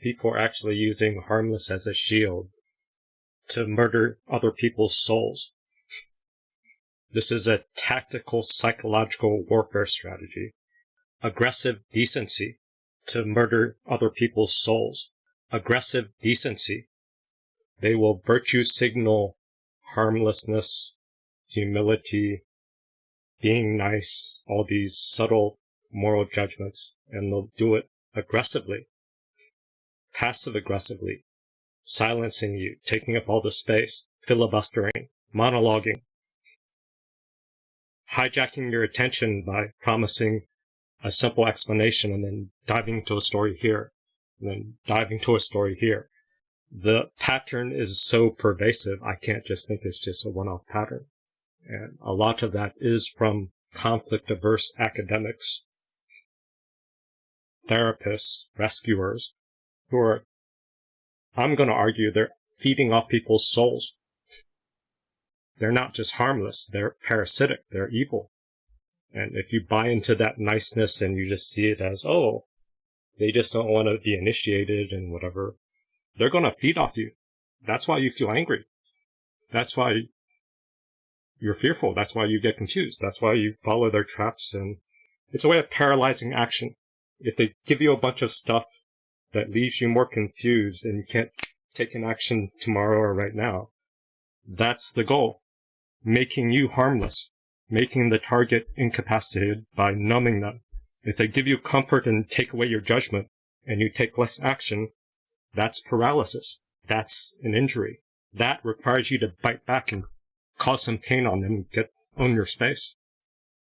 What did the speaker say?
people are actually using harmless as a shield to murder other people's souls. This is a tactical psychological warfare strategy. Aggressive decency to murder other people's souls. Aggressive decency. They will virtue signal harmlessness, humility, being nice, all these subtle moral judgments, and they'll do it aggressively, passive aggressively, silencing you, taking up all the space, filibustering, monologuing, hijacking your attention by promising a simple explanation and then diving into a story here, and then diving to a story here. The pattern is so pervasive, I can't just think it's just a one-off pattern. And a lot of that is from conflict averse academics, therapists, rescuers, who are, I'm going to argue, they're feeding off people's souls. They're not just harmless, they're parasitic, they're evil. And if you buy into that niceness and you just see it as, oh, they just don't want to be initiated and whatever, they're going to feed off you. That's why you feel angry. That's why you're fearful. That's why you get confused. That's why you follow their traps. And it's a way of paralyzing action. If they give you a bunch of stuff that leaves you more confused and you can't take an action tomorrow or right now, that's the goal. Making you harmless. Making the target incapacitated by numbing them. If they give you comfort and take away your judgment and you take less action, that's paralysis. That's an injury. That requires you to bite back and cause some pain on them get own your space.